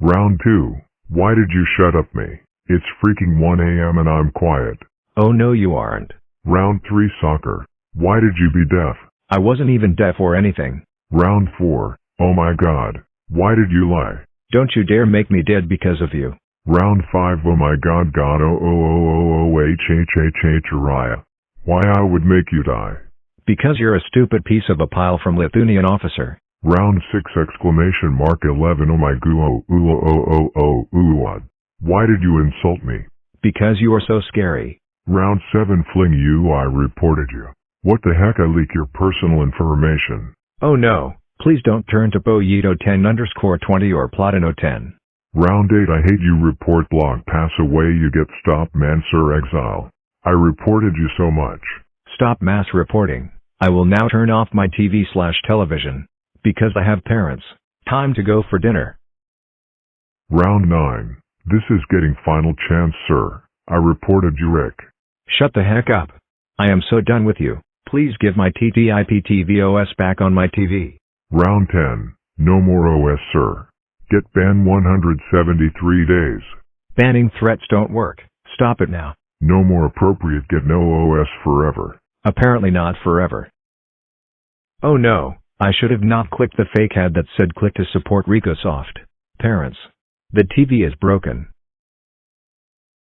Round 2. Why did you shut up me? It's freaking 1 a.m. and I'm quiet. Oh no you aren't. Round 3 Soccer. Why did you be deaf? I wasn't even deaf or anything. Round 4. Oh my god. Why did you lie? Don't you dare make me dead because of you. Round 5 Oh my god god oh oh oh oh oh h h h h Uriah. Why I would make you die. Because you're a stupid piece of a pile from Lithuanian officer. Round 6 exclamation mark 11 Oh my goo oh ooh oh oh oh oh ooh what? Why did you insult me? Because you are so scary. Round 7 fling you I reported you. What the heck I leak your personal information. Oh no, please don't turn to Boyito 10 underscore 20 or Platino 10. Round 8 I hate you report blog pass away you get stop man sir exile. I reported you so much. Stop mass reporting. I will now turn off my TV slash television. Because I have parents. Time to go for dinner. Round 9. This is getting final chance sir. I reported you Rick. Shut the heck up. I am so done with you. Please give my TTIP TVOS back on my TV. Round 10. No more OS sir. Get banned 173 days. Banning threats don't work. Stop it now. No more appropriate get no OS forever. Apparently not forever. Oh no, I should have not clicked the fake ad that said click to support RicoSoft. Parents. The TV is broken.